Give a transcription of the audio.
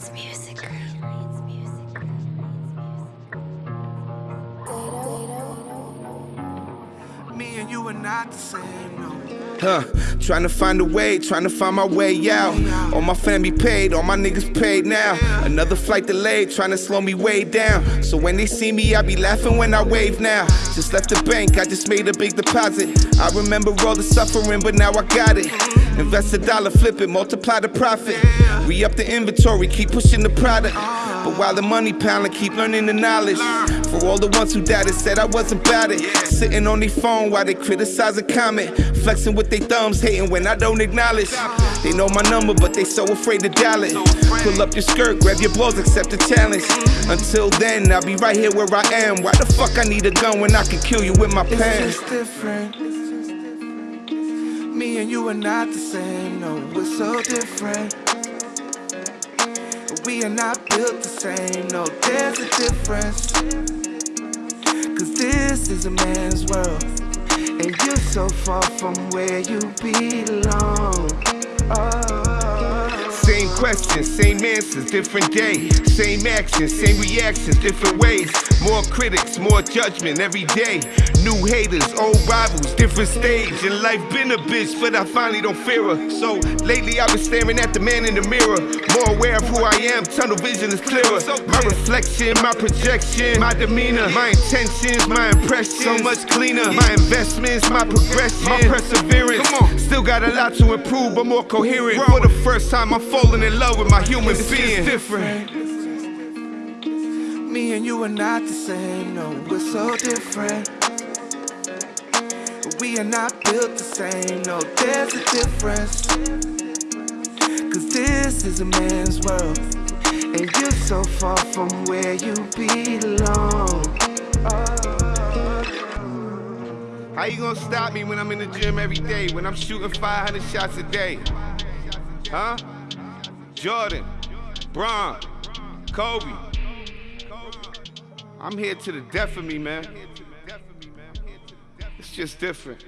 It's music. Me and you are not the same, no. Huh, trying to find a way, trying to find my way out. All my family paid, all my niggas paid now. Another flight delayed, trying to slow me way down. So when they see me, I be laughing when I wave now. Just left the bank, I just made a big deposit. I remember all the suffering, but now I got it. Invest a dollar, flip it, multiply the profit. Re up the inventory, keep pushing the product. But while the money piling, keep learning the knowledge. For all the ones who doubted, said I wasn't about it. Sitting on their phone while they criticize and comment. Flexing with their thumbs, hating when I don't acknowledge. They know my number, but they so afraid to dial it. Pull up your skirt, grab your balls, accept the challenge. Until then, I'll be right here where I am. Why the fuck I need a gun when I can kill you with my pen? Me and you are not the same, no, we're so different. We are not built the same, no, there's a difference. Cause this is a man's world, and you're so far from where you belong. Oh. Same questions, same answers, different day. Same actions, same reactions, different ways. More critics, more judgment every day. New haters, old rivals, different stage. And life been a bitch, but I finally don't fear her. So lately I've been staring at the man in the mirror. More aware of who I am, tunnel vision is clearer. My reflection, my projection, my demeanor, my intentions, my impressions. So much cleaner. My investments, my progression, my perseverance. Still got a lot to improve, but more coherent. For the first time, I'm falling in love with my human It's being. different. Me and you are not the same, no, we're so different. We are not built the same, no, there's a difference. Cause this is a man's world, and you're so far from where you belong. Oh. How you gonna stop me when I'm in the gym every day? When I'm shooting 500 shots a day? Huh? Jordan, Bron, Kobe. I'm here to the death of me, man. It's just different.